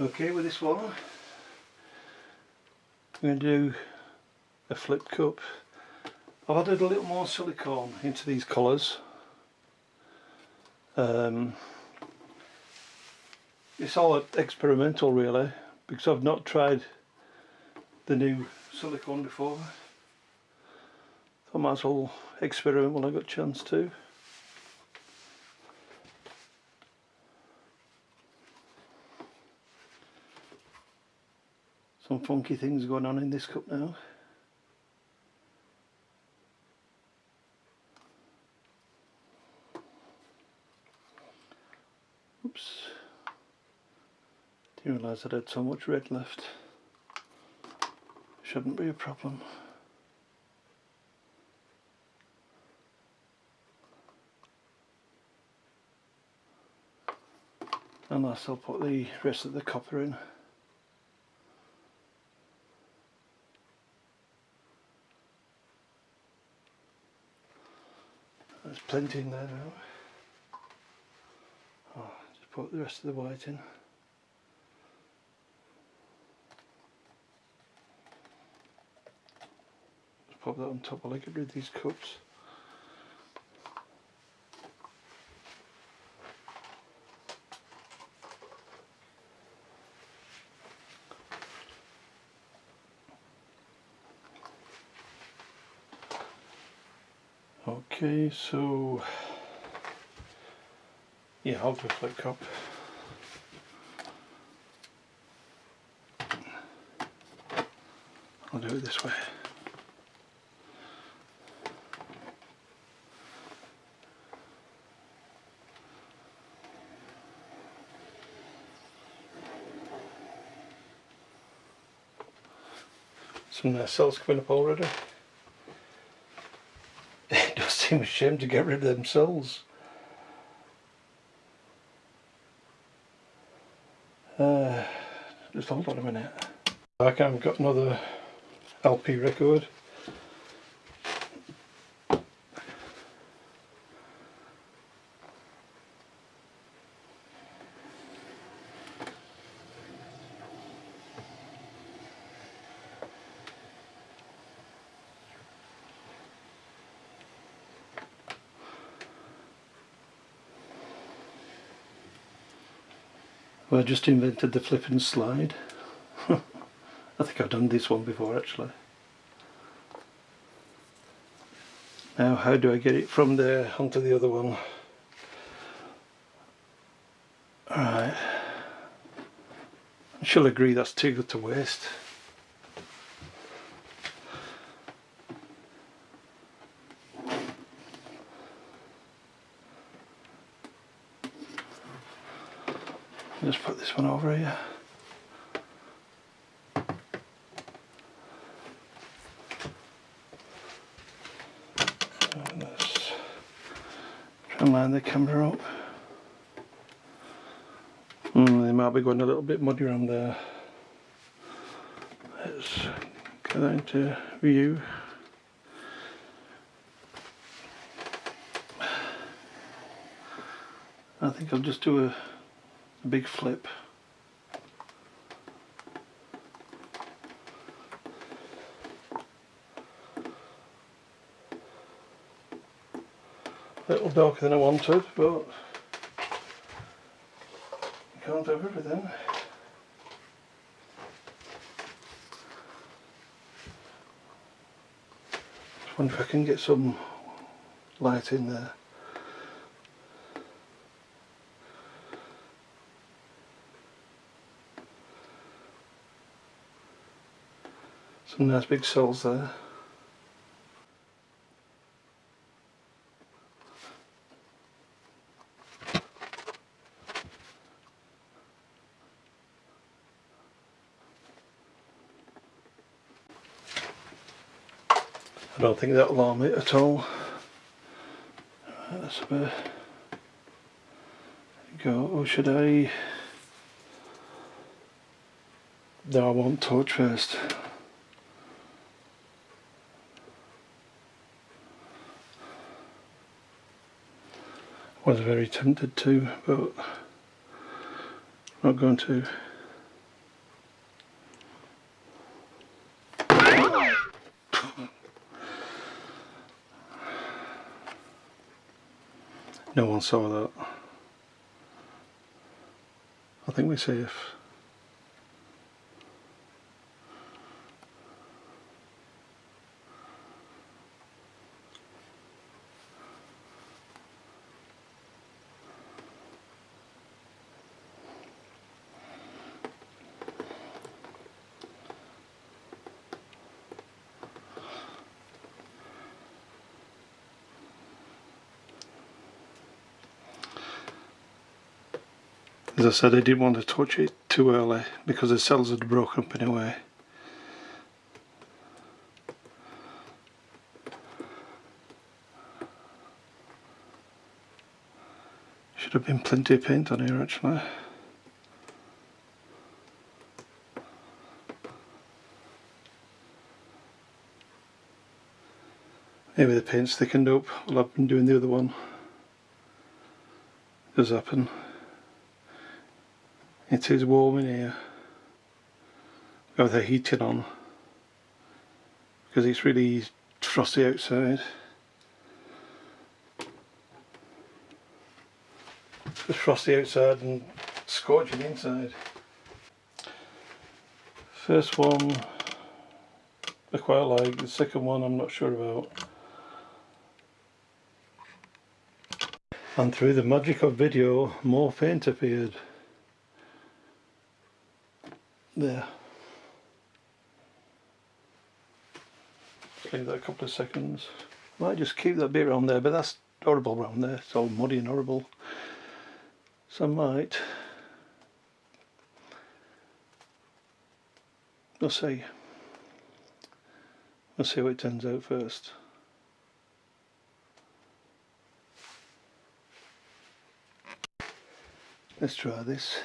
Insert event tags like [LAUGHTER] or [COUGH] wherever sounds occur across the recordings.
Okay, with this one, I'm going to do a flip cup. I've added a little more silicone into these colours. Um, it's all experimental really because I've not tried the new silicone before. I might as well experiment when I got a chance to. Some funky things going on in this cup now. Oops. Didn't realise I had so much red left. Shouldn't be a problem. Unless I'll put the rest of the copper in. Plenty in there now. Oh, just put the rest of the white in. Just pop that on top I get rid of these cups. Okay, so yeah, I'll a flip cup. I'll do it this way. Some nice cells coming up already. [LAUGHS] It does seem a shame to get rid of them cells. Uh, just hold on a minute. I've got another LP record. Well, I just invented the flip and slide. [LAUGHS] I think I've done this one before actually. Now how do I get it from there onto the other one? Alright. I shall agree that's too good to waste. just put this one over here. And let's try and line the camera up. Mm, they might be going a little bit muddy around there. Let's get that into view. I think I'll just do a a big flip. A little darker than I wanted, but you can't have everything. Wonder if I can get some light in there. Some nice big cells there. I don't think that'll alarm it at all. That's a go. Or should I? No, I want torch first. was very tempted to, but not going to. No one saw that. I think we're safe. As I said, I didn't want to touch it too early because the cells had broken up in a way. Should have been plenty of paint on here actually. Maybe the paint's thickened up while I've been doing the other one. It does happen. It is warm in here. Got the heating on because it's really frosty outside. It's frosty outside and scorching inside. First one I quite like, the second one I'm not sure about. And through the magic of video, more paint appeared. There. Leave that a couple of seconds. Might just keep that bit around there, but that's horrible around there. It's all muddy and horrible. So I might. We'll see. We'll see how it turns out first. Let's try this.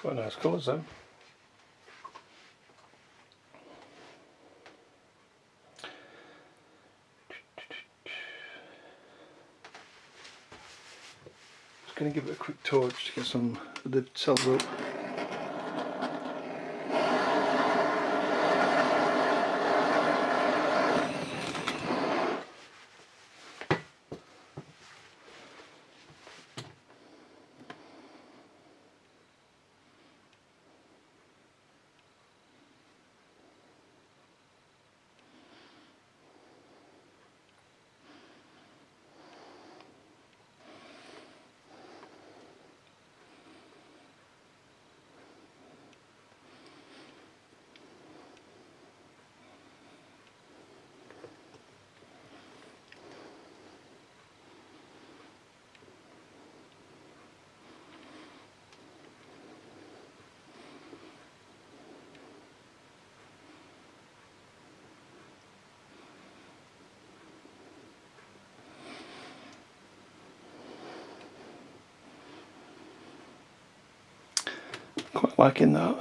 Quite nice colours though. Just going to give it a quick torch to get some of the cells up. Quite liking that.